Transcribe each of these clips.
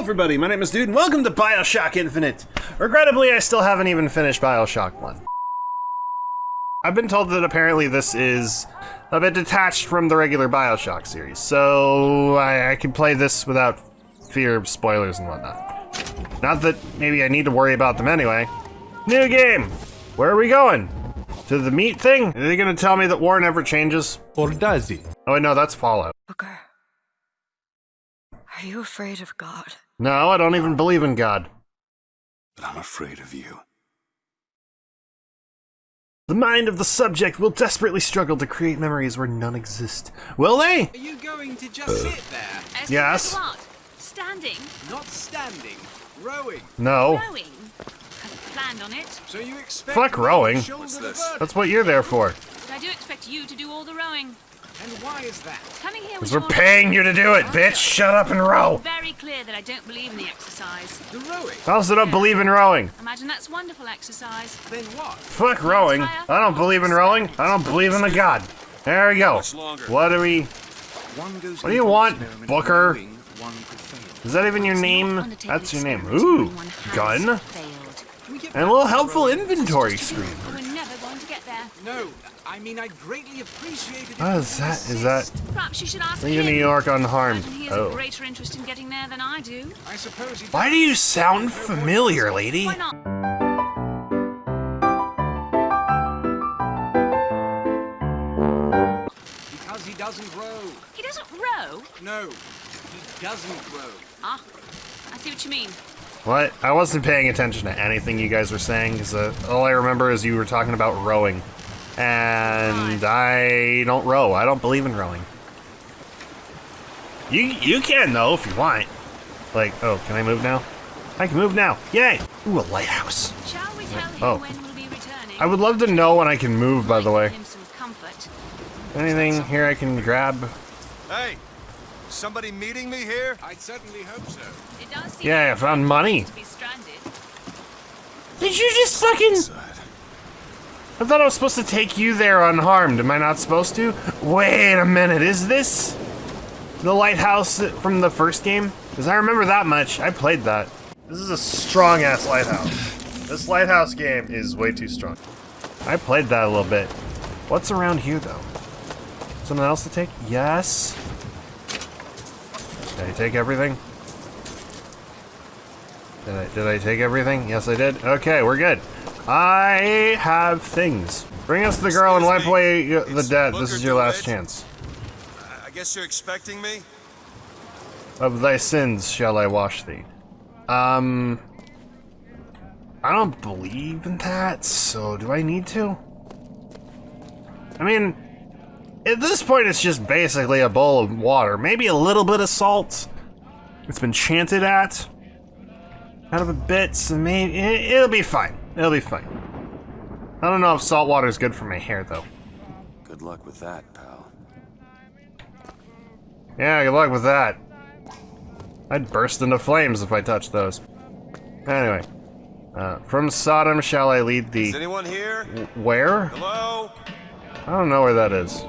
everybody, my name is Dude, and welcome to Bioshock Infinite. Regrettably, I still haven't even finished Bioshock 1. I've been told that apparently this is a bit detached from the regular Bioshock series, so I, I can play this without fear of spoilers and whatnot. Not that maybe I need to worry about them anyway. New game! Where are we going? To the meat thing? Are they gonna tell me that war never changes? Or does he? Oh wait, no, that's Fallout. Booker, are you afraid of God? No, I don't even believe in God. But I'm afraid of you. The mind of the subject will desperately struggle to create memories where none exist. Will they? Are you going to just uh. sit there, As Yes. What? Standing? not standing, rowing? No. Rowing? Hadn't planned on it. So you expect Fuck rowing. What's this? That's what you're there for. But I do expect you to do all the rowing. And why is that? Coming here Because was we're paying you to do it, bitch! Shut up and row! Very clear that I don't believe in the exercise. The rowing? I also don't believe in rowing. Imagine that's wonderful exercise. Then what? Fuck rowing. I don't believe in rowing. I don't believe in the god. There we go. What do we... What do you want, Booker? rowing, one could fail. Is that even your name? fun to take That's your name. Ooh, when one has gun. failed. Can we get And a little helpful inventory Just to do screen. We're never going to get there. No, I mean I'd greatly appreciate it. if What you is would that? Is that... Perhaps you should ask Leave him. New York unharmed. Imagine he has Oh. a greater interest in getting there than I do. I suppose Why do you sound familiar, lady? Why not? Because he doesn't row. He doesn't row. No, he doesn't row. Ah, I see what you mean. What? I wasn't paying attention to anything you guys were saying, because uh, all I remember is you were talking about rowing. And I don't row. I don't believe in rowing. You you can, though, if you want. Like, oh, can I move now? I can move now. Yay! Ooh, a lighthouse. Shall we tell him Oh. when we'll be returning? I would love to know when I can move, by the way. give him some comfort. Anything here I can grab? Hey, somebody meeting me here? I'd certainly hope so. It does seem Yeah, I found money. to be stranded. Did you just fucking... I thought I was supposed to take you there unharmed. Am I not supposed to? Wait a minute, is this the lighthouse from the first game? Because I remember that much. I played that. This is a strong ass lighthouse. This lighthouse game is way too strong. I played that a little bit. What's around here though? Something else to take? Yes. Did I take everything? Did I, did I take everything? Yes, I did. Okay, we're good. I have things. Bring us the girl and wipe away uh, the dead. This is your last chance. I- I guess you're expecting me? Of thy sins shall I wash thee. Um, I don't believe in that, so do I need to? I mean, at this point, it's just basically a bowl of water, maybe a little bit of salt. It's been chanted at. Out of a bit, so maybe it'll be fine. It'll be fine. I don't know if salt water is good for my hair, though. Good luck with that, pal. Yeah, good luck with that. I'd burst into flames if I touched those. Anyway, uh, from Sodom shall I lead thee. Is anyone here? Where? Hello? I don't know where that is.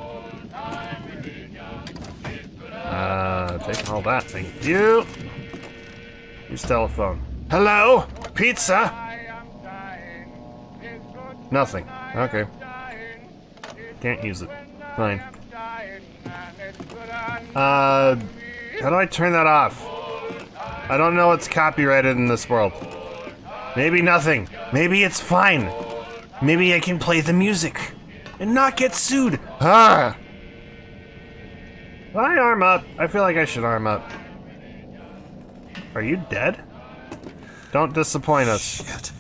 Uh, take all that, thank you. Use telephone. Hello? Pizza? Nothing. Okay. Can't use it. Fine. Uh, how do I turn that off? I don't know what's copyrighted in this world. Maybe nothing. Maybe it's fine. Maybe I can play the music and not get sued. Ah! I arm up? I feel like I should arm up. Are you dead? Don't disappoint us. Shit.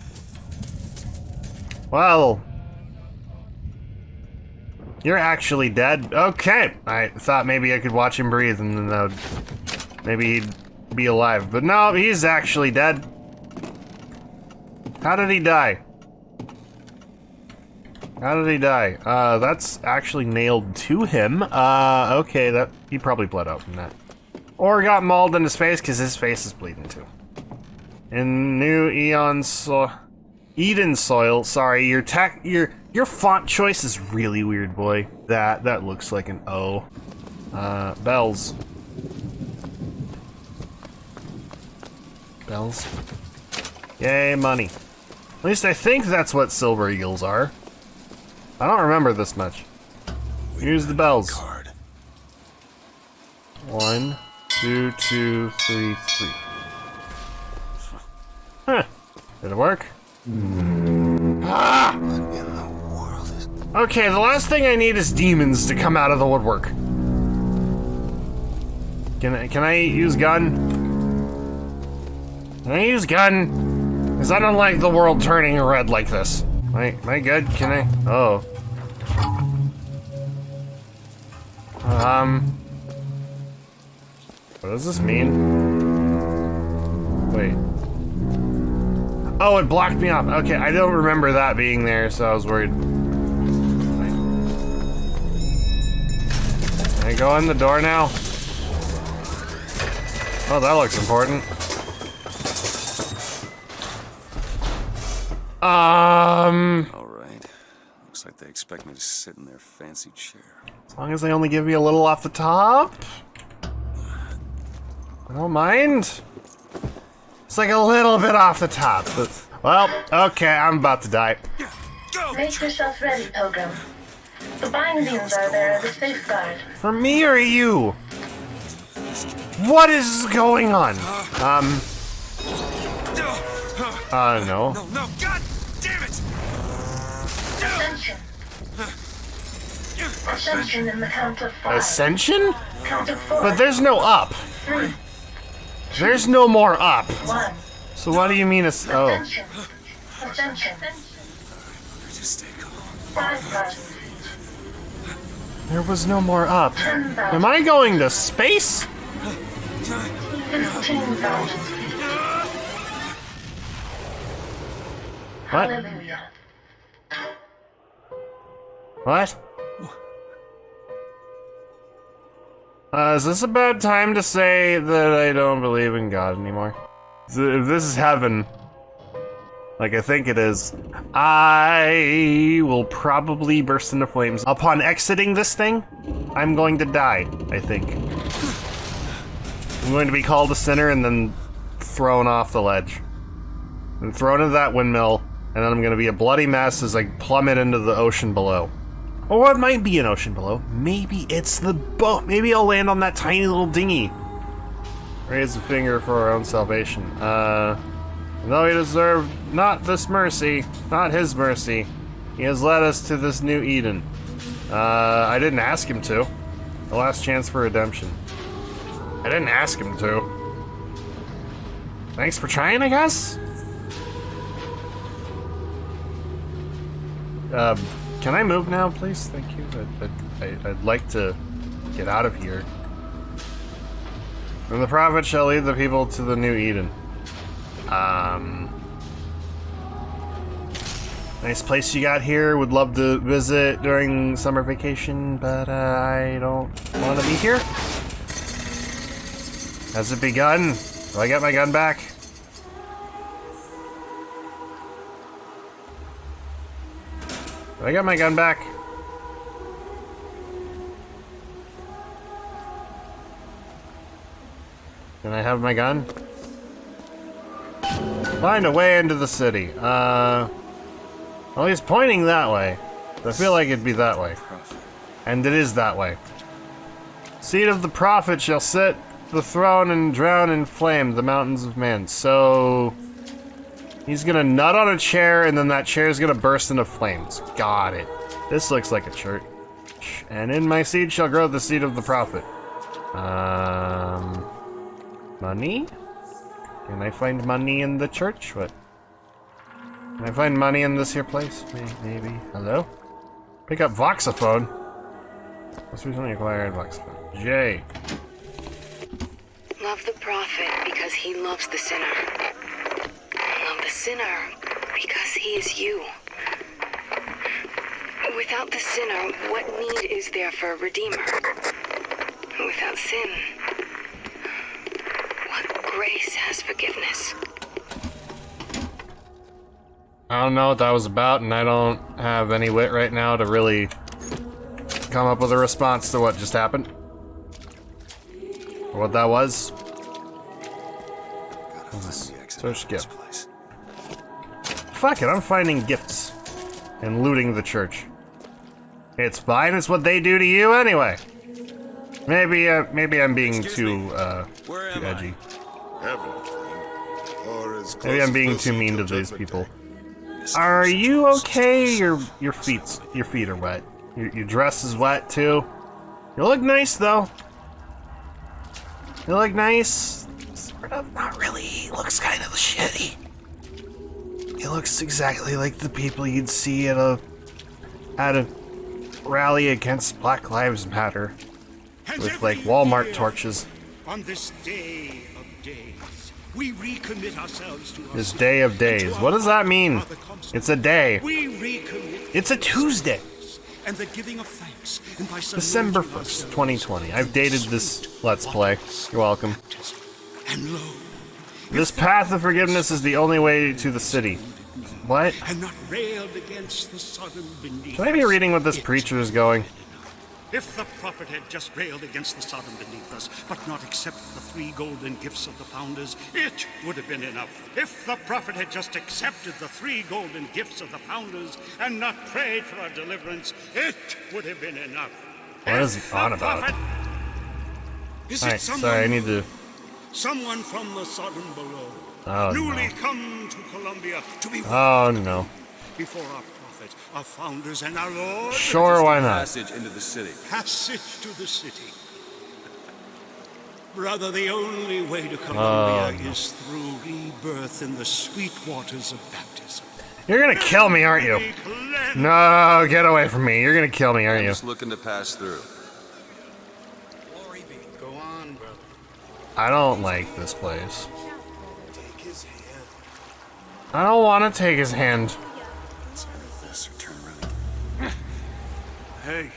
Well, you're actually dead. Okay, I thought maybe I could watch him breathe and then would, maybe he'd be alive. But no, he's actually dead. How did he die? How did he die? Uh, that's actually nailed to him. Uh, okay, that he probably bled out from that. Or got mauled in his face because his face is bleeding too. In New Eon so Eden soil. Sorry, your your your font choice is really weird, boy. That that looks like an O. Uh, bells. Bells. Yay, money. At least I think that's what silver eagles are. I don't remember this much. Use the bells. Card. One, two, two, three, three. Huh. Did it work? Okay, the last thing I need is demons to come out of the woodwork. Can I, can I use gun? Can I use gun? Because I don't like the world turning red like this. Am I, am I good? Can I? Oh. Um. What does this mean? Wait. Oh, it blocked me off. Okay, I don't remember that being there, so I was worried. Can I go in the door now? Oh, that looks important. Um, All right. Looks like they expect me to sit in their fancy chair. as long as they only give me a little off the top. I don't mind. It's like a little bit off the top. But, well, okay, I'm about to die. Make yourself ready, Pilgrim. The bindings are there as a safeguard. For me or you? What is going on? Um, uh, no. No, no, god damn it! Ascension. Ascension in the count of five. Ascension? count of four. But there's no up. Three. There's no more up. One. So what do you mean it's oh. Ascension. Ascension. Just stay calm. Five thousand. There was no more up. Am. I going to space? Fifteen thousand. What? What? Uh, is this a bad time to say that I don't believe in God anymore? If this is heaven, like I think it is, I will probably burst into flames. Upon exiting this thing, I'm going to die, I think. I'm going to be called a sinner and then thrown off the ledge. And thrown into that windmill, and then I'm going to be a bloody mess as I plummet into the ocean below. Or it might be an ocean below. Maybe it's the boat. Maybe I'll land on that tiny little dinghy. Raise a finger for our own salvation. Uh, though he deserved not this mercy, not his mercy, he has led us to this new Eden. Uh, I didn't ask him to. The last chance for redemption. I didn't ask him to. Thanks for trying, I guess? Um, can I move now, please? Thank you. I'd, I'd, like to get out of here. And the prophet shall lead the people to the new Eden. Um, nice place you got here. Would love to visit during summer vacation, but uh, I don't want to be here. Has it begun? Do I get my gun back? Do I got my gun back? Can I have my gun? Find a way into the city. Uh, well, he's pointing that way. I feel like it'd be that way. And it is that way. Seed of the prophet shall sit the throne and drown in flame the mountains of man. So he's gonna nut on a chair and then that chair is gonna burst into flames. Got it. This looks like a church. And in my seed shall grow the seed of the prophet. Um, money? Can I find money in the church? What? Can I find money in this here place? Maybe. Hello? Pick up Voxophone. Let's recently acquired Voxophone. J. Love the prophet because he loves the sinner. Love sinner because he is you. Without the sinner, what need is there for a redeemer? Without sin, what grace has forgiveness? I don't know what that was about, and I don't have any wit right now to really come up with a response to what just happened. Or what that was. Gotta Find the exit Search out Fuck it, I'm finding gifts and looting the church. It's fine. It's what they do to you anyway. Maybe, uh, maybe I'm being Excuse too, me. uh, Where too edgy. Or as Maybe I'm being too mean to these people. Are you okay? Your your feet your feet are wet. Your, your dress is wet too. You look nice though. You look nice. Sort of, not really. Looks kind of shitty. He looks exactly like the people you'd see at a at a rally against Black Lives Matter with like Walmart torches. On this day of days, we recommit ourselves to our This day of days. What does that mean? It's a day. It's a Tuesday. and the giving of thanks December 1st, 2020. I've dated this Let's Play. You're welcome. And lo, This path of forgiveness is the only way to the city. What? and not railed against the Sodom beneath Should I be reading what this preacher is going? If the prophet had just railed against the Sodom beneath us, but not accepted the three golden gifts of the founders, it would have been enough. If the prophet had just accepted the three golden gifts of the founders and not prayed for our deliverance, it would have been enough. What is he on about? prophet- Is it someone, sorry, I need to. Someone from the Sodom below, Oh, newly no. come to Columbia to be Oh no. before our prophet, our founders, and our Lord? Sure, why not? Passage into the city. passage to the city. Brother, the only way to Columbia Oh, is through rebirth in the sweet waters of baptism. You're gonna kill me, aren't you? No, get away from me. You're gonna kill me, aren't I'm you? just looking to pass through. Glory be. Go on, brother. I don't like this place. I don't want to take his hand. Let's either this or turn around. Hey.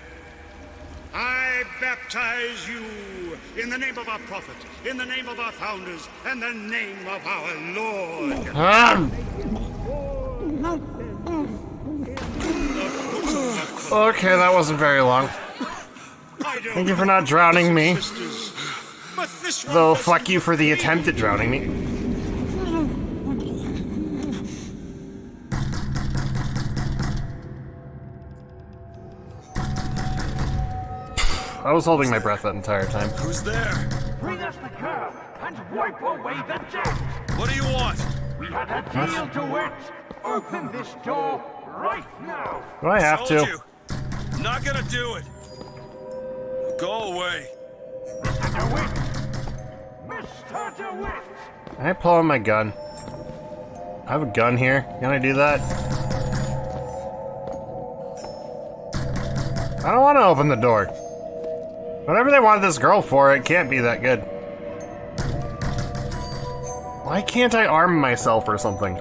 I baptize you in the name of our prophet, in the name of our founders, and the name of our Lord. Um. Okay, that wasn't very long. Thank you for not drowning me. sisters, but this one Though, was fuck you for the attempt at drowning me. I was holding my breath that entire time. Who's there? Bring us the curb and wipe away the debt. What do you want? We had a deal to it. Open this door right now. Do I have Told to? you. Not gonna do it. Go away. Mr. DeWitt. Can I pull out my gun? I have a gun here. Can I do that? I don't want to open the door. Whatever they wanted this girl for, it can't be that good. Why can't I arm myself or something?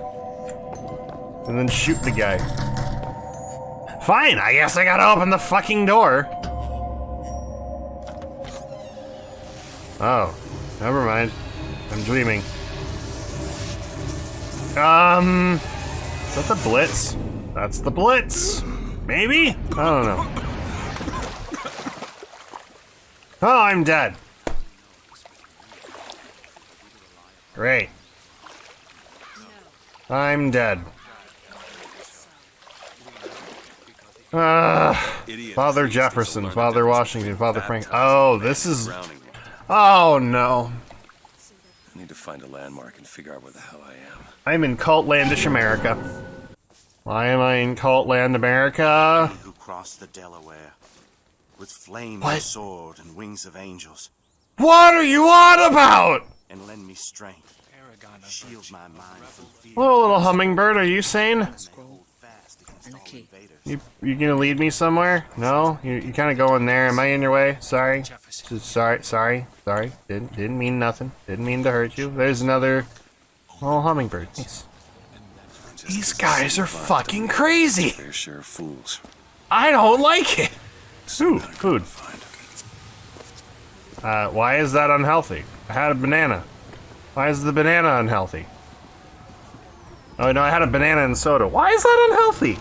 And then shoot the guy. Fine, I guess I gotta open the fucking door. Oh, never mind. I'm dreaming. Um, is that the Blitz? That's the Blitz. Maybe? I don't know. Oh, I'm dead. Great. I'm dead. Ah, Father Jefferson, Father Washington, Father Frank. Oh, this is. Drowning. Oh no. I need to find a landmark and figure out where the hell I am. I'm in Cultlandish America. Why am I in Cultland America? who crossed the Delaware with flame What? and sword and wings of angels, What are you on about? and lend me strength. Shield my mind from fear. Hello, little hummingbird. Are you sane? And hold fast against all invaders. You you gonna lead me somewhere? No, you you kind of going there. Am I in your way? Sorry. S- Sorry, sorry, sorry. Didn't didn't mean nothing. Didn't mean to hurt you. There's another little hummingbird. Nice. Just guys are fucking crazy. They're of fools. I don't like it. Ooh, Gotta food. Find. Uh, why is that unhealthy? I had a banana. Why is the banana unhealthy? Oh no, I had a banana and soda. Why is that unhealthy?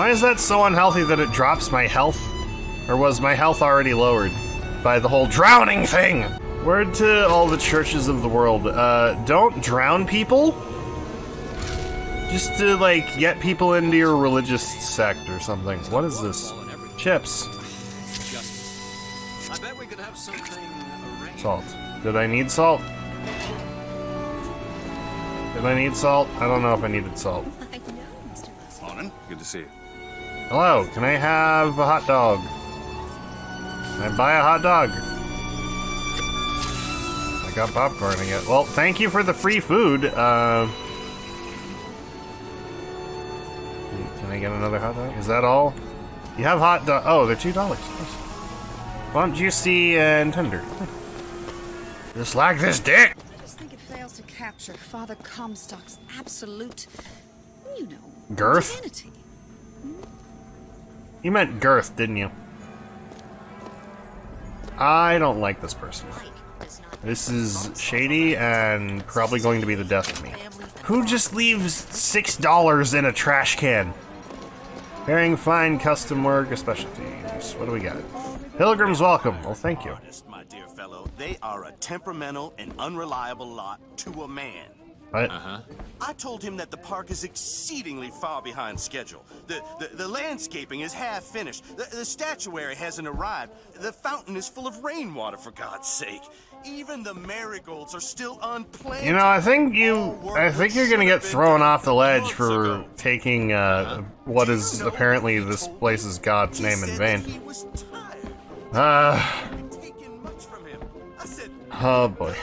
Why is that so unhealthy that it drops my health? Or was my health already lowered? by the whole drowning thing. Word to all the churches of the world, uh, don't drown people. Just to, like, get people into your religious sect or something. What is this? Chips. I bet we could have something. Salt. Did I need salt? Did I need salt? I don't know if I needed salt. Morning. Good to see you. Hello, can I have a hot dog? Can I buy a hot dog? I got popcorn again. Well, thank you for the free food. Uh, can I get another hot dog? Is that all? You have hot dog. Oh, they're two dollars. Plump, juicy, and tender. Just like this dick. I just think it fails to capture Father Comstock's absolute, you know, Girth? divinity. You meant girth, didn't you? I don't like this person. This is shady and probably going to be the death of me. Who just leaves six dollars in a trash can? Bearing fine custom work, a specialty. What do we got? Pilgrims welcome. Well, thank you. My dear fellow, they are a temperamental and unreliable lot to a man. What? Uh-huh. I told him that the park is exceedingly far behind schedule. The, the, the landscaping is half finished. The, the statuary hasn't arrived. The fountain is full of rainwater, for God's sake. Even the marigolds are still unplanted. You know, I think you, I think you're gonna get thrown off the ledge for taking uh, what is apparently this place's god's name in vain. Uh, oh boy.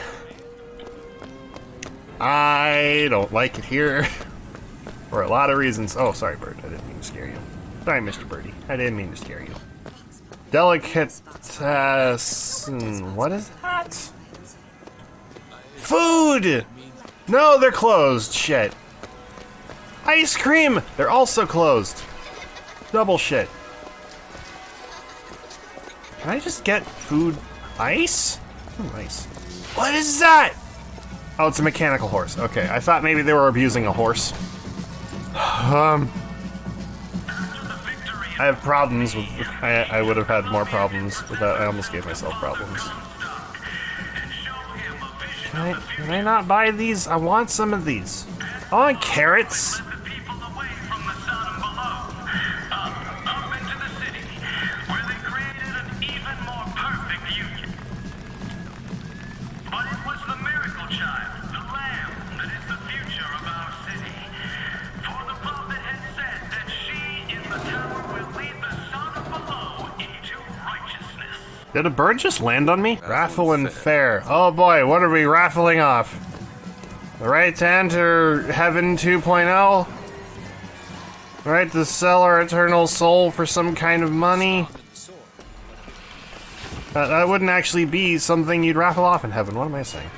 I don't like it here. For a lot of reasons. Oh, sorry, Bird. I didn't mean to scare you. Sorry, Mr. Birdie. I didn't mean to scare you. Delicatessen. Hmm, what is that? Food! No, they're closed. Shit. Ice cream! They're also closed. Double shit. Can I just get food ice? Ooh, ice. What is that? Oh, it's a mechanical horse. Okay, I thought maybe they were abusing a horse. Um, I have problems with. I, I would have had more problems with that. I almost gave myself problems. Can I, can I not buy these? I want some of these. I want carrots. Did a bird just land on me? Raffle and fair. Oh boy, what are we raffling off? The right to enter Heaven 2.0? The right to sell our eternal soul for some kind of money? That, that wouldn't actually be something you'd raffle off in heaven. What am I saying?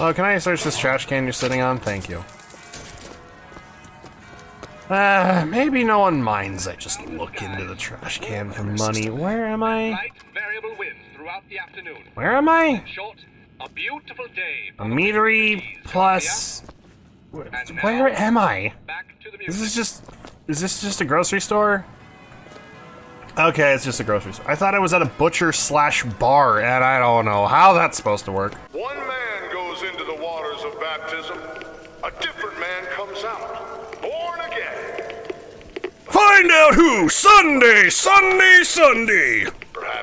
Oh, can I search this trash can you're sitting on? Thank you. Uh, maybe no one minds I just look into the trash can for money. Where am I? Light variable winds throughout the afternoon. Where am I? In short, a beautiful day. A metery plus. Where, where am I? Is this just? Is this just a grocery store? Okay, it's just a grocery store. I thought I was at a butcher slash bar, and I don't know how that's supposed to work. One man goes into the waters of baptism, a different man comes out, born again. Find out who! Sunday, Sunday, Sunday!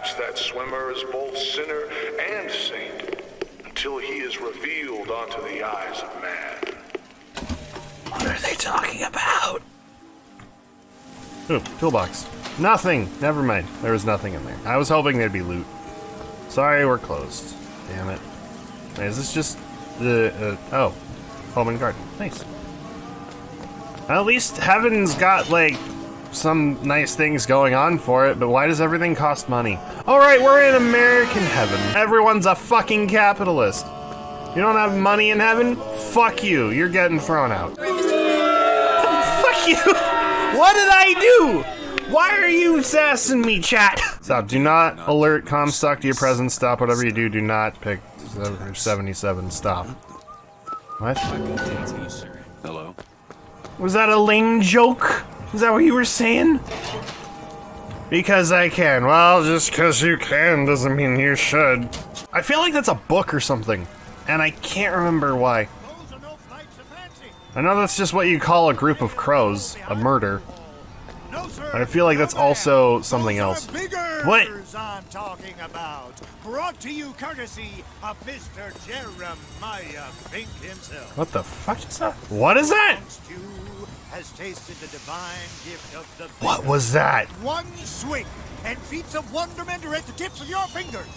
Perhaps that swimmer is both sinner and saint, until he is revealed onto the eyes of man. What are they talking about? Ooh, toolbox. Nothing! Never mind. There was nothing in there. I was hoping there'd be loot. Sorry, we're closed. Damn it. Wait, is this just the, uh, oh. Home and garden. Nice. At least Heaven's got, like, some nice things going on for it, but why does everything cost money? Alright, we're in American heaven. Everyone's a fucking capitalist. You don't have money in heaven? Fuck you. You're getting thrown out. Fuck you! What did I do? Why are you sassing me, chat? Stop. Do not alert Comstock to your presence. Stop. Whatever you do, do not pick 77. Stop. What? Hello. Was that a lame joke? Is that what you were saying? Because I can. Well, just because you can doesn't mean you should. I feel like that's a book or something, and I can't remember why. I know that's just what you call a group of crows, a murder. I feel like that's also something else. What? I'm talking about. Brought to you courtesy of Mr. Jeremiah Fink himself. What the fuck is that? What is that? Has tasted the divine gift of the What was that? One swing and feats of wonderment are at the tips of your fingers.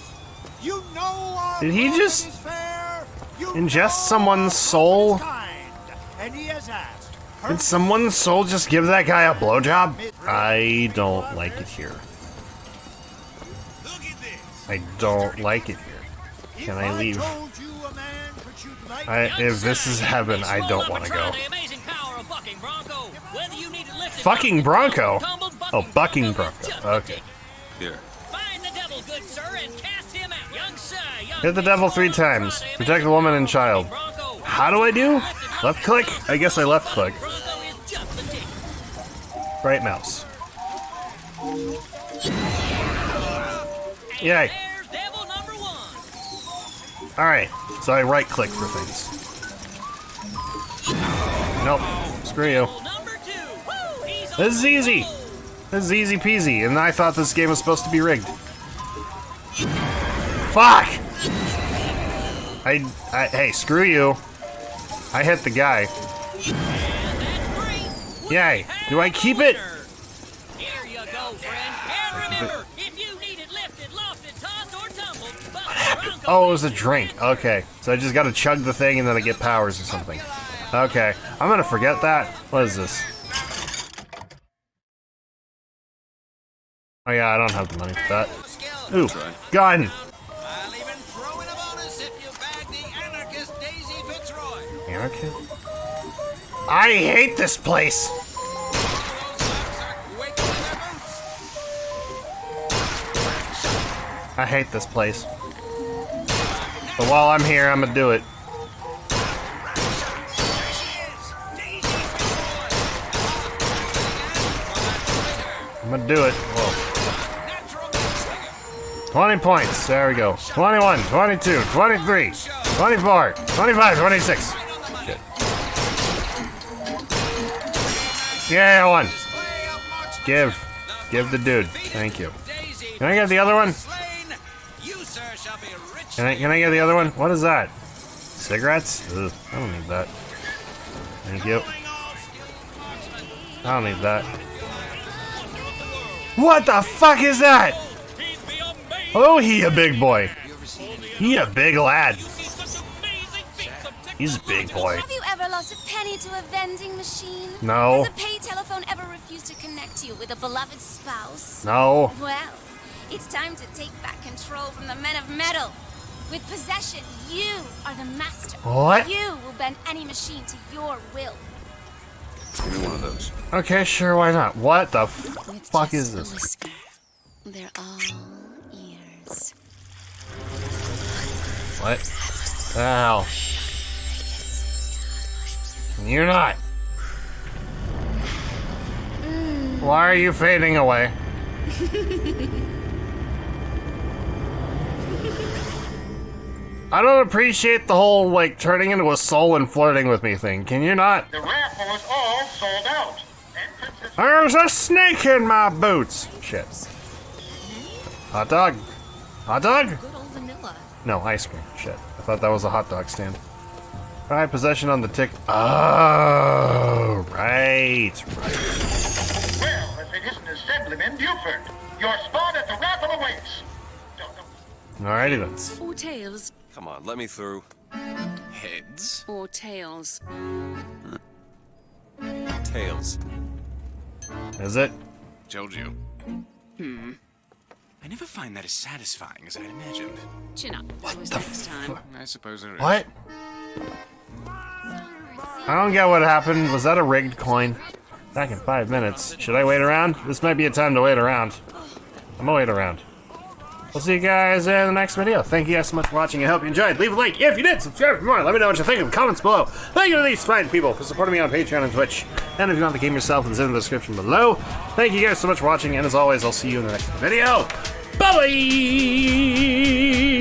You know Did he just is fair. You ingest someone's soul? kind, and he has asked. Did someone's soul just give that guy a blowjob? I don't like it here. I don't like it here. Can I leave? I, if this is heaven, I don't want to go. Oh, fucking Bronco? Oh, bucking Bronco. Okay. Here. Hit the devil three times. Protect the woman and child. How do I do? Left click? I guess I left click. Right mouse. Yay. Alright, so I right click for things. Nope. Screw you. This is easy. This is easy peasy, and I thought this game was supposed to be rigged. Fuck! I, I, hey, screw you. I hit the guy. Yay. Do I keep it? Oh, it was a drink. Okay. So I just gotta chug the thing and then I get powers or something. Okay. I'm gonna forget that. What is this? Oh yeah, I don't have the money for that. Ooh, gun! Anarchist? I hate this place! I hate this place. But while I'm here, I'm gonna do it. Do it. Whoa. 20 points. There we go. 21, 22, 23, 24, 25, 26. Good. Yeah, won. Give. Give the dude. Thank you. Can I get the other one? Can I, can I get the other one? What is that? Cigarettes? Ugh, I don't need that. Thank you. I don't need that. What the fuck is that? Oh, he a big boy. He a big lad. He's a big boy. Have you ever lost a penny to a vending machine? No. Has a pay telephone ever refused to connect you with a beloved spouse? No. Well, it's time to take back control from the men of metal. With possession, you are the master. What? You will bend any machine to your will. Give me one of those. Okay, sure, why not? What the fuck is this? Whisker. They're all ears. What? Ow. You're not. Hmm. Why are you fading away? I don't appreciate the whole, like, turning into a soul and flirting with me thing. Can you not? The raffle is all sold out. There's a snake in my boots! Shit. Hot dog. Hot dog? Good old vanilla. No, ice cream. Shit. I thought that was a hot dog stand. Alright, possession on the tick. Oh, right. Right. Well, if it isn't Assemblyman Buford, your spot at the raffle awaits. Alrighty then. Or tails. Come on, let me through. Heads. Or tails. Tails. Is it? Told you. Hmm. I never find that as satisfying as I'd imagined. Chin up. What was next time? I suppose it is. What? I don't get what happened. Was that a rigged coin? Back in five minutes. Should I wait around? This might be a time to wait around. I'm gonna wait around. We'll see you guys in the next video. Thank you guys so much for watching. I hope you enjoyed. Leave a like if you did. Subscribe for more. Let me know what you think in the comments below. Thank you to these fine people for supporting me on Patreon and Twitch. And if you want the game yourself, it's in the description below. Thank you guys so much for watching, and as always, I'll see you in the next video. Bye-bye!